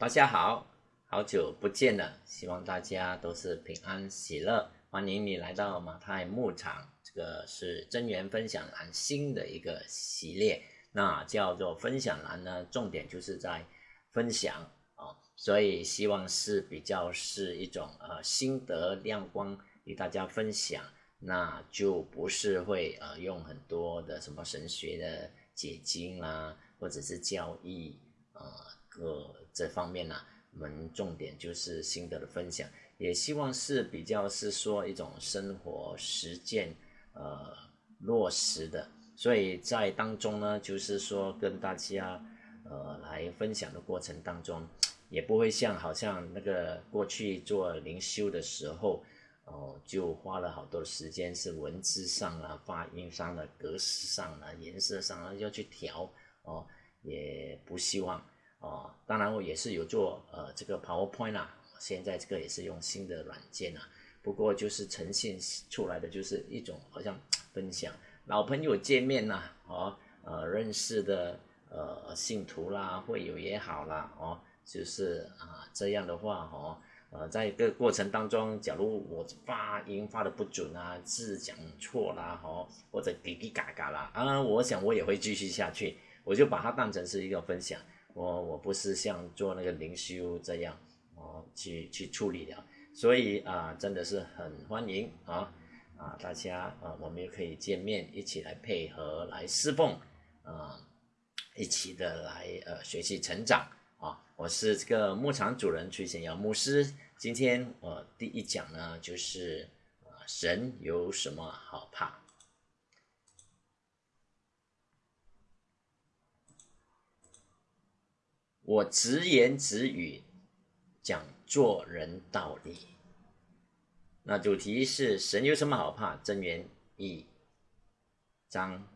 大家好，好久不见了，希望大家都是平安喜乐。欢迎你来到马太牧场，这个是真源分享栏新的一个系列，那叫做分享栏呢，重点就是在分享啊，所以希望是比较是一种呃心得亮光与大家分享，那就不是会呃用很多的什么神学的解经啦，或者是教义呃各这方面呢，我们重点就是心得的分享，也希望是比较是说一种生活实践呃落实的，所以在当中呢，就是说跟大家呃来分享的过程当中，也不会像好像那个过去做灵修的时候，哦就花了好多时间是文字上啊、发音上的格式上啊、颜色上啊要去调哦，也不希望。哦，当然我也是有做呃这个 PowerPoint 啊，现在这个也是用新的软件啊，不过就是呈现出来的就是一种好像分享老朋友见面呐，哦呃认识的呃信徒啦会友也好啦，哦就是啊这样的话哦呃在一个过程当中，假如我发音发的不准啊，字讲错啦，哦或者滴滴嘎嘎啦，啊我想我也会继续下去，我就把它当成是一个分享。我我不是像做那个灵修这样哦去去处理的，所以啊真的是很欢迎啊啊大家啊我们也可以见面一起来配合来侍奉啊一起的来呃学习成长。啊我是这个牧场主人崔显尧牧师，今天我第一讲呢就是啊神有什么好怕。我直言直语讲做人道理。那主题是神有什么好怕？真言一章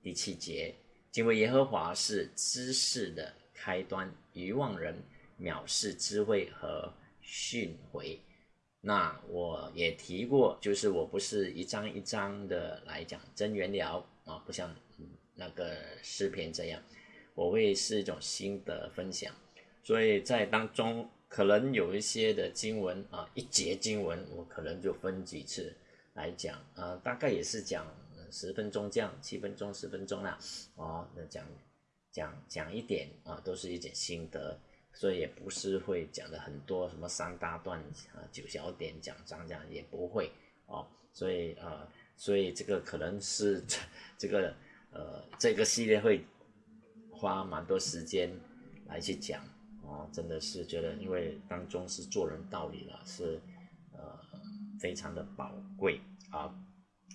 第七节，敬畏耶和华是知识的开端，愚妄人藐视智慧和训诲。那我也提过，就是我不是一章一章的来讲真言聊啊，不像那个诗篇这样。我会是一种新的分享，所以在当中可能有一些的经文啊，一节经文我可能就分几次来讲啊，大概也是讲十分钟这样，七分钟、十分钟啦，哦，那讲讲讲一点啊，都是一点心得，所以也不是会讲的很多什么三大段啊、九小点讲章这样也不会哦，所以啊，所以这个可能是 这个呃这个系列会。花蛮多时间来去讲哦，真的是觉得，因为当中是做人道理了，是呃非常的宝贵啊。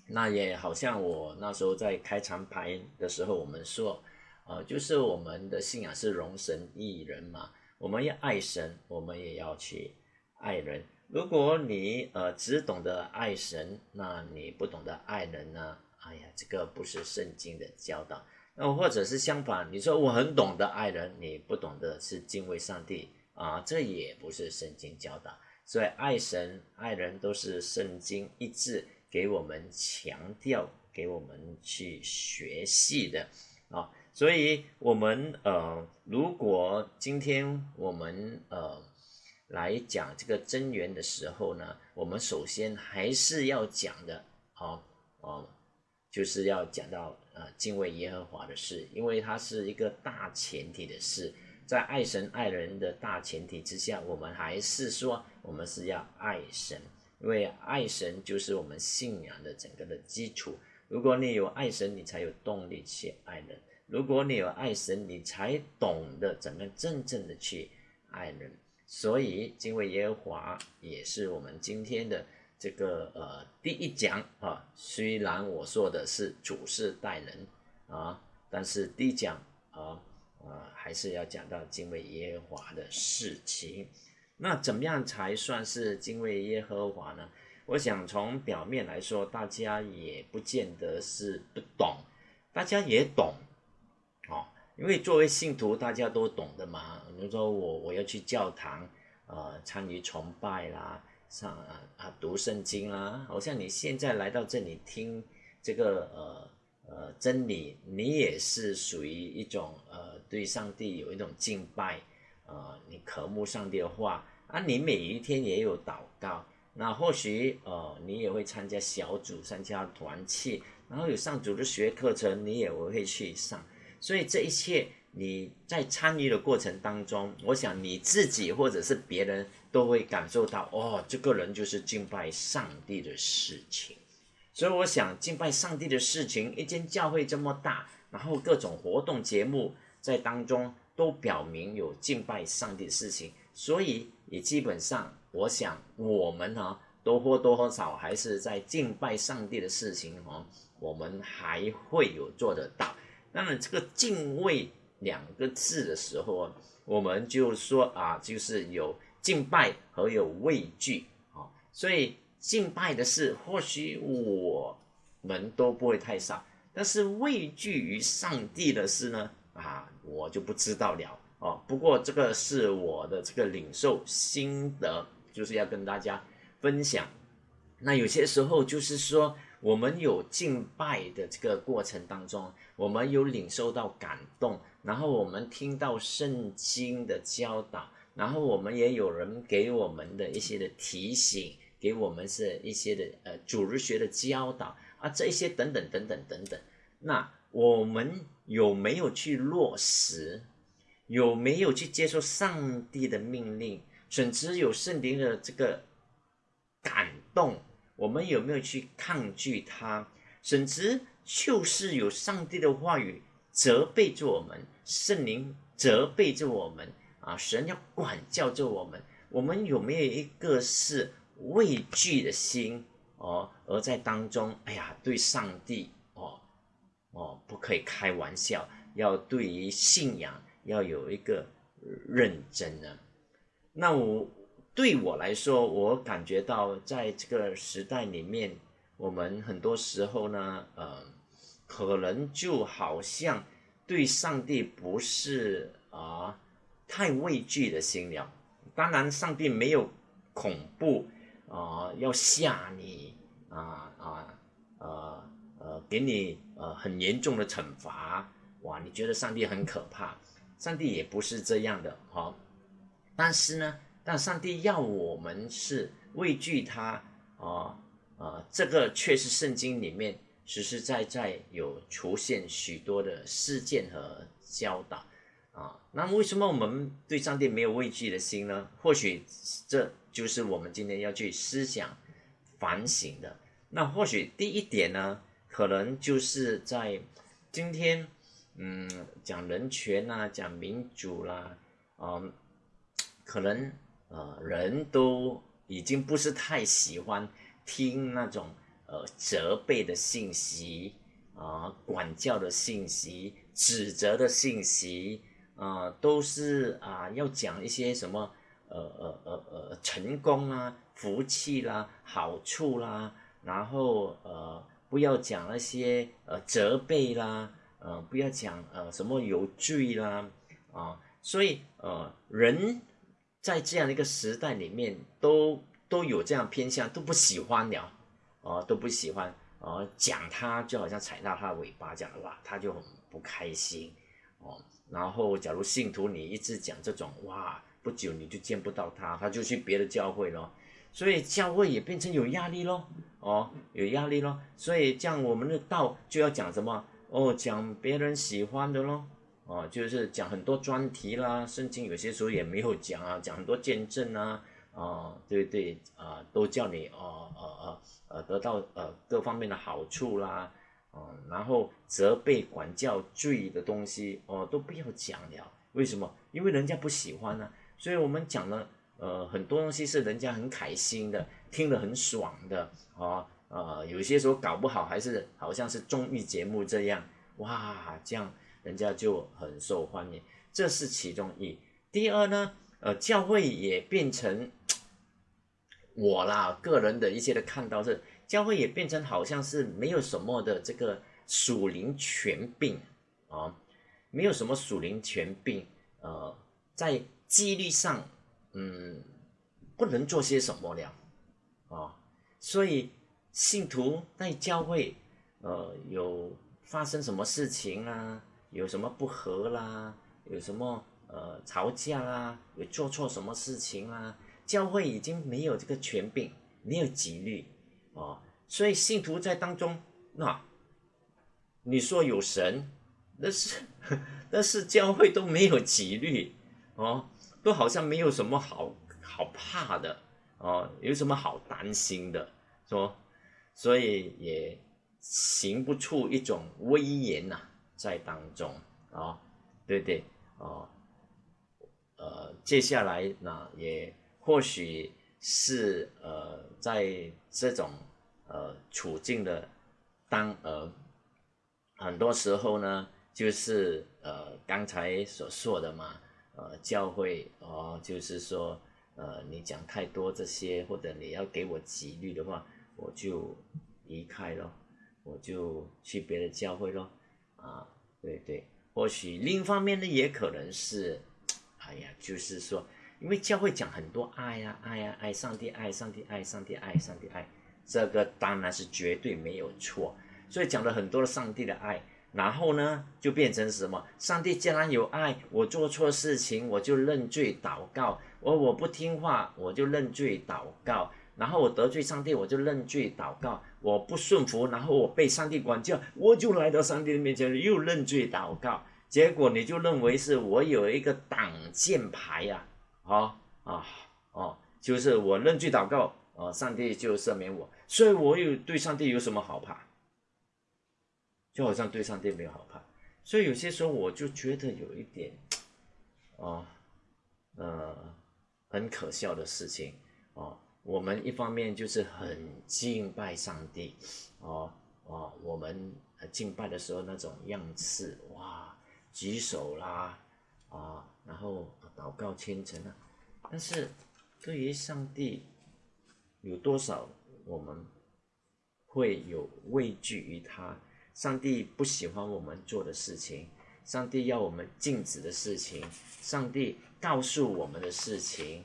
那也好像我那时候在开场牌的时候，我们说，呃，就是我们的信仰是容神一人嘛，我们要爱神，我们也要去爱人。如果你呃只懂得爱神，那你不懂得爱人呢？哎呀，这个不是圣经的教导。那或者是相反，你说我很懂得爱人，你不懂得是敬畏上帝啊，这也不是圣经教导。所以爱神、爱人都是圣经一致给我们强调、给我们去学习的啊。所以，我们呃，如果今天我们呃来讲这个真源的时候呢，我们首先还是要讲的，好哦。就是要讲到呃敬畏耶和华的事，因为它是一个大前提的事，在爱神爱人的大前提之下，我们还是说我们是要爱神，因为爱神就是我们信仰的整个的基础。如果你有爱神，你才有动力去爱人；如果你有爱神，你才懂得怎么真正的去爱人。所以敬畏耶和华也是我们今天的。这个呃，第一讲啊，虽然我说的是主事待人啊，但是第一讲啊，啊，还是要讲到敬畏耶和华的事情。那怎么样才算是敬畏耶和华呢？我想从表面来说，大家也不见得是不懂，大家也懂哦，因为作为信徒，大家都懂的嘛。比如说我我要去教堂，呃，参与崇拜啦。上啊啊读圣经啦，好像你现在来到这里听这个呃呃真理，你也是属于一种呃对上帝有一种敬拜呃，你渴慕上帝的话啊，你每一天也有祷告，那或许呃，你也会参加小组、参加团契，然后有上组的学课程，你也会去上。所以这一切你在参与的过程当中，我想你自己或者是别人都会感受到，哦，这个人就是敬拜上帝的事情。所以我想敬拜上帝的事情，一间教会这么大，然后各种活动节目在当中都表明有敬拜上帝的事情，所以也基本上，我想我们呢都或多或少还是在敬拜上帝的事情哦，我们还会有做得到。那么这个敬畏两个字的时候，我们就说啊，就是有敬拜和有畏惧啊，所以。敬拜的事，或许我们都不会太少，但是畏惧于上帝的事呢？啊，我就不知道了哦。不过这个是我的这个领受心得，就是要跟大家分享。那有些时候就是说，我们有敬拜的这个过程当中，我们有领受到感动，然后我们听到圣经的教导，然后我们也有人给我们的一些的提醒。给我们是一些的呃主日学的教导啊，这一些等等等等等等。那我们有没有去落实？有没有去接受上帝的命令？甚至有圣灵的这个感动，我们有没有去抗拒他？甚至就是有上帝的话语责备着我们，圣灵责备着我们啊，神要管教着我们，我们有没有一个是？畏惧的心哦，而在当中，哎呀，对上帝哦哦，不可以开玩笑，要对于信仰要有一个认真呢。那我对我来说，我感觉到在这个时代里面，我们很多时候呢，呃，可能就好像对上帝不是啊太畏惧的心了。当然，上帝没有恐怖。啊，要吓你啊啊呃呃，给你呃很严重的惩罚哇！你觉得上帝很可怕？上帝也不是这样的哈。但是呢，但上帝要我们是畏惧他啊啊，这个却是圣经里面实实在在有出现许多的事件和教导啊。那为什么我们对上帝没有畏惧的心呢？或许这。就是我们今天要去思想反省的。那或许第一点呢，可能就是在今天，嗯，讲人权呐，讲民主啦，啊，可能呃，人都已经不是太喜欢听那种呃责备的信息啊，管教的信息，指责的信息啊，都是啊，要讲一些什么。呃呃呃呃，成功啊，福气啦，好处啦，然后呃，不要讲那些呃责备啦，呃，不要讲呃什么有罪啦，啊，所以呃，人在这样的一个时代里面，都都有这样偏向，都不喜欢了，哦，都不喜欢，哦，讲他就好像踩到他的尾巴讲的话，他就很不开心，哦，然后假如信徒你一直讲这种哇。不久你就见不到他，他就去别的教会了，所以教会也变成有压力咯，哦，有压力咯，所以这样我们的道就要讲什么？哦，讲别人喜欢的咯，哦，就是讲很多专题啦，圣经有些时候也没有讲啊，讲很多见证啊，啊，对对？啊，都叫你哦呃呃呃得到呃各方面的好处啦，哦，然后责备管教罪的东西哦都不要讲了，为什么？因为人家不喜欢呢。所以我们讲了，呃，很多东西是人家很开心的，听得很爽的，啊，呃，有些时候搞不好还是好像是综艺节目这样，哇，这样人家就很受欢迎，这是其中一。第二呢，呃，教会也变成 我啦，个人的一些的看到是，教会也变成好像是没有什么的这个属灵权柄啊，没有什么属灵权柄，呃，在。纪律上，嗯，不能做些什么了，啊，所以信徒在教会，呃，有发生什么事情啊，有什么不和啦，有什么呃吵架啦，有做错什么事情啦，教会已经没有这个权柄，没有纪律哦，所以信徒在当中，那你说有神，那是 但是教会都没有纪律哦，都好像没有什么好好怕的哦，有什么好担心的说，所以也行不出一种威严呐，在当中啊，对对？哦，呃，接下来呢，也或许是呃，在这种呃处境的当呃，很多时候呢，就是呃刚才所说的嘛，呃，教会哦，就是说呃，你讲太多这些，或者你要给我纪律的话，我就离开了，我就去别的教会咯。啊，对对。或许另一方面呢，也可能是，哎呀，就是说，因为教会讲很多爱呀，爱呀，爱上帝，爱上帝，爱上帝，爱上帝，爱，这个当然是绝对没有错。所以讲了很多的上帝的爱，然后呢，就变成什么？上帝既然有爱，我做错事情我就认罪祷告，我我不听话我就认罪祷告。然后我得罪上帝，我就认罪祷告；我不顺服，然后我被上帝管教，我就来到上帝的面前又认罪祷告。结果你就认为是我有一个挡箭牌呀？啊哦，就是我认罪祷告，啊，上帝就赦免我，所以我有对上帝有什么好怕？就好像对上帝没有好怕。所以有些时候我就觉得有一点，哦，呃，很可笑的事情哦。我们一方面就是很敬拜上帝，哦哦，我们敬拜的时候那种样式，哇，举手啦，啊，然后祷告虔诚啊，但是对于上帝有多少我们会有畏惧于他？上帝不喜欢我们做的事情，上帝要我们禁止的事情，上帝告诉我们的事情，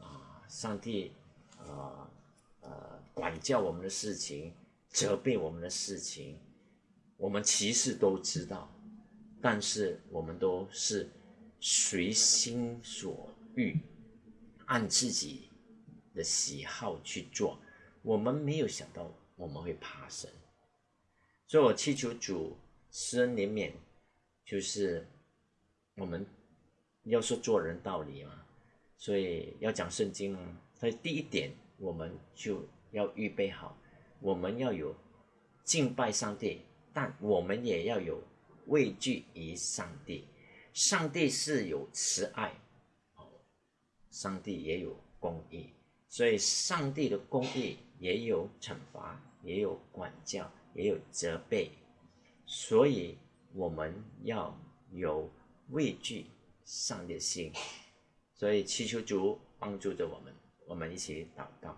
啊，上帝。呃呃，管教我们的事情，责备我们的事情，我们其实都知道，但是我们都是随心所欲，按自己的喜好去做。我们没有想到我们会怕神，所以我祈求主施恩怜悯，就是我们要说做人道理嘛，所以要讲圣经啊。所以第一点，我们就要预备好，我们要有敬拜上帝，但我们也要有畏惧于上帝。上帝是有慈爱，哦，上帝也有公义，所以上帝的公义也有惩罚，也有管教，也有责备，所以我们要有畏惧上帝的心，所以祈求主帮助着我们。我们一起祷告，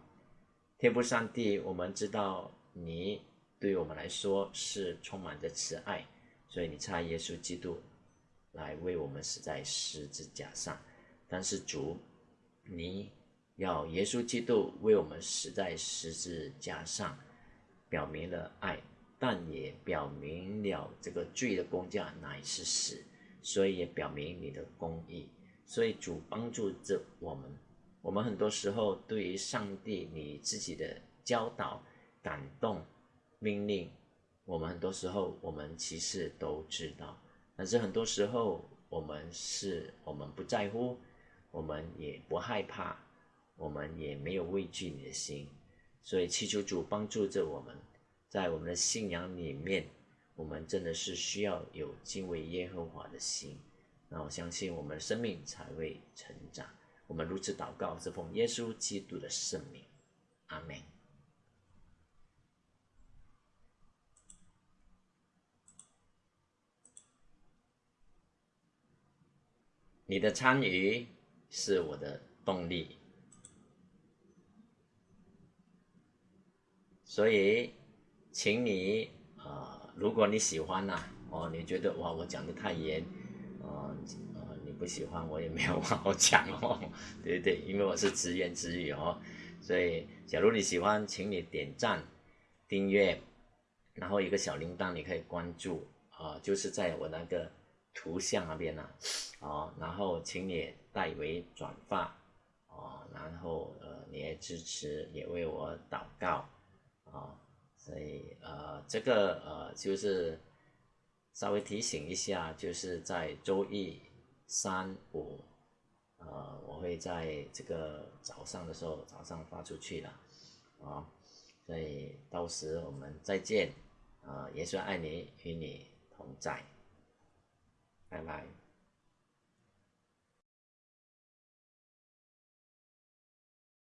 天父上帝，我们知道你对我们来说是充满着慈爱，所以你差耶稣基督来为我们死在十字架上。但是主，你要耶稣基督为我们死在十字架上，表明了爱，但也表明了这个罪的工价乃是死，所以也表明你的公义。所以主帮助着我们。我们很多时候对于上帝你自己的教导、感动、命令，我们很多时候我们其实都知道，但是很多时候我们是我们不在乎，我们也不害怕，我们也没有畏惧你的心，所以祈求主帮助着我们，在我们的信仰里面，我们真的是需要有敬畏耶和华的心，那我相信我们的生命才会成长。我们如此祷告，是奉耶稣基督的圣名，阿门。你的参与是我的动力，所以，请你啊，如果你喜欢呐，哦，你觉得哇，我讲的太严，啊。你不喜欢我也没有话好讲哦，对对对，因为我是直言直语哦，所以假如你喜欢，请你点赞、订阅，然后一个小铃铛你可以关注啊，就是在我那个图像那边呢，哦，然后请你代为转发，哦，然后呃，你也支持，也为我祷告，啊，所以呃，这个呃，就是稍微提醒一下，就是在周一、三、五，呃，我会在这个早上的时候早上发出去的，啊，所以到时我们再见，啊，耶稣爱你，与你同在。拜拜。